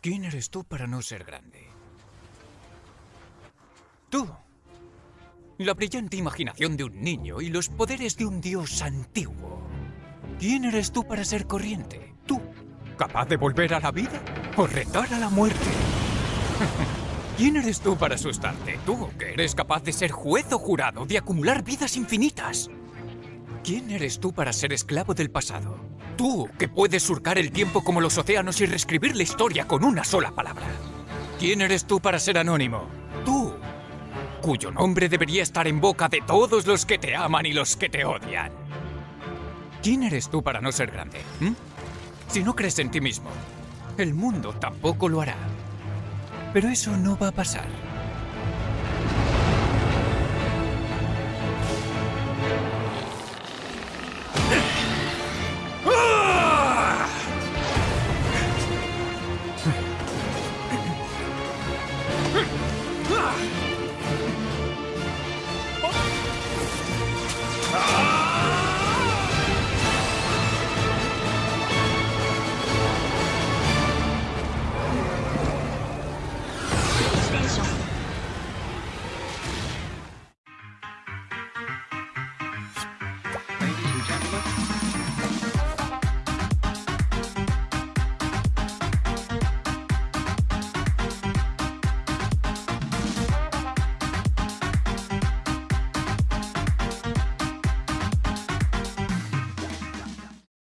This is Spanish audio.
¿Quién eres tú para no ser grande? Tú. La brillante imaginación de un niño y los poderes de un dios antiguo. ¿Quién eres tú para ser corriente? Tú. ¿Capaz de volver a la vida o retar a la muerte? ¿Quién eres tú para asustarte? Tú, que eres capaz de ser juez o jurado, de acumular vidas infinitas. ¿Quién eres tú para ser esclavo del pasado? Tú, que puedes surcar el tiempo como los océanos y reescribir la historia con una sola palabra. ¿Quién eres tú para ser anónimo? Tú, cuyo nombre debería estar en boca de todos los que te aman y los que te odian. ¿Quién eres tú para no ser grande? ¿Mm? Si no crees en ti mismo, el mundo tampoco lo hará. Pero eso no va a pasar. 哼。